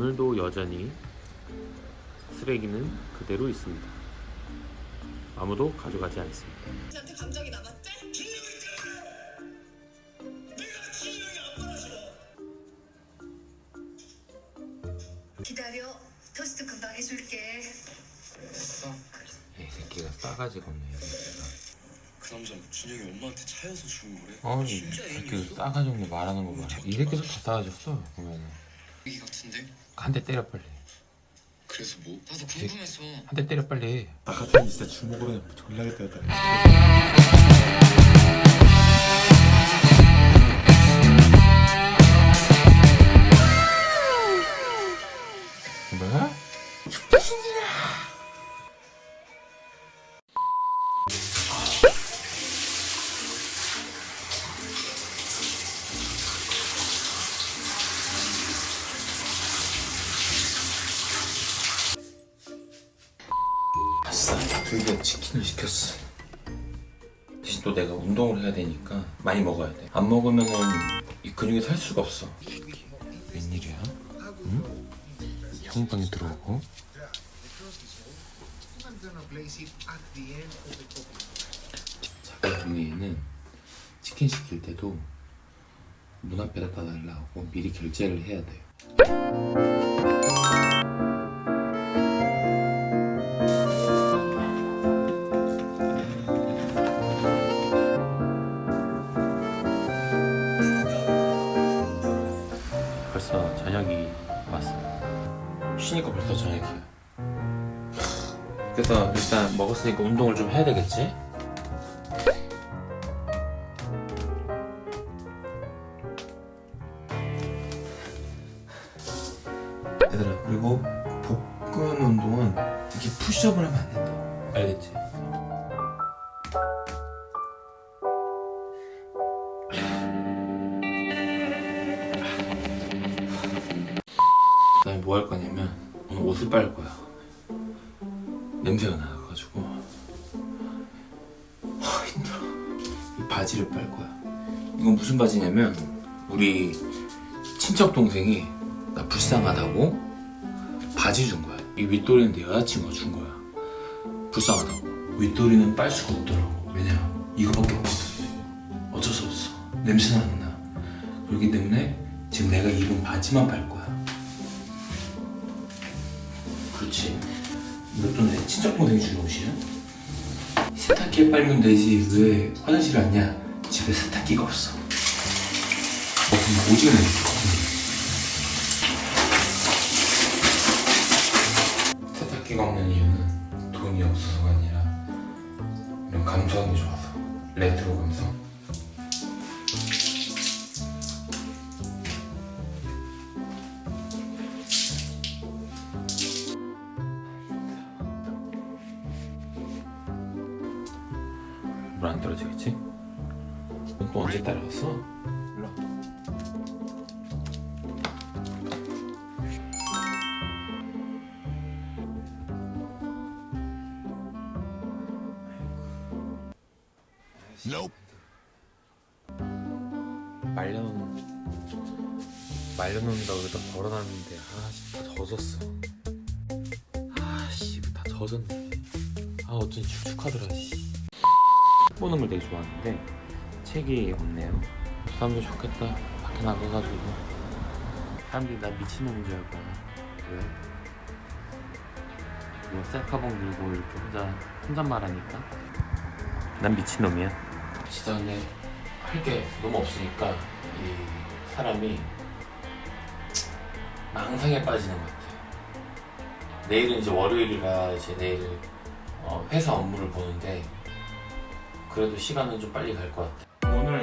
여전히 쓰레기는 그대로 있습니다. 아무도 가져가지 않습니다. 한테 감정이 남았대? 기다려. 토스트 금방 해줄게. 됐어. 이 새끼가 싸가지가 없네 그 남자 준영이 엄마한테 차여서 죽은 거래. 아니 이 진짜 새끼 애인이었어? 싸가지 없네 말하는 거 봐라 이 새끼도 다 싸가졌어 보면은 얘기 같은데? 한 대 때려 빨리 그래서 뭐? 나도 궁금해서. 한 대 때려 빨리 나 같으면 진짜 주먹으로 그냥 졸라게 때렸다. 뭐야? 아싸 드디어 치킨을 시켰어. 대신 또 내가 운동을 해야 되니까 많이 먹어야 돼안 먹으면 은 이 근육이 살 수가 없어. 웬일이야? 응? 형 방에 들어오고? 자기 동네에는 치킨 시킬 때도 문 앞에다 놔달라고 미리 결제를 해야 돼 벌써 저녁이 왔어 쉬니까 벌써 저녁이야 그래서 일단 먹었으니까 운동을 좀 해야 되겠지? 얘들아 그리고 복근 운동은 이렇게 푸시업을 하면 안 된다 알겠지? 뭐 할 거냐면 오늘 옷을 빨 거야. 냄새가 나가지고. 하 힘들어. 이 바지를 빨 거야. 이건 무슨 바지냐면 우리 친척 동생이 나 불쌍하다고 바지 준 거야. 이 윗도리는 내 여자친구가 준 거야. 불쌍하다고. 윗도리는 빨 수가 없더라고. 왜냐? 이거밖에 없거든 어쩔 수 없어. 냄새나는 나 그렇기 때문에 지금 내가 입은 바지만 빨 거야 그렇지. 이것도 내 친척 동생이 준 옷이야? 세탁기에 빨면 되지. 왜 화장실 왔냐? 집에 세탁기가 없어. 어 근데 오지게 냄새 세탁기가 없는 이유는 돈이 없어서가 아니라 이런 감성이 좋아서. 레트로 감성 물안 떨어지겠지? 넌또 언제 따라왔어? 일로 와. 말려놓은 말려놓는다고 여기다 걸어놨는데 아씨 다 젖었어 아씨 다 젖었네 아 어쩐지 축축하더라 씨 보는 걸 되게 좋아하는데 책이 없네요. 사람들 좋겠다. 밖에 나가가지고. 사람들이 나 미친놈인 줄 알고. 왜? 뭐 셀카봉 들고 이렇게 혼자 혼잣말하니까? 난 미친놈이야. 근데 할게 너무 없으니까 이 사람이 망상에 빠지는 것 같아 내일은 이제 월요일이라 이제 내일 어, 회사 업무를 보는데 그래도 시간은 좀 빨리 갈 것 같아 오늘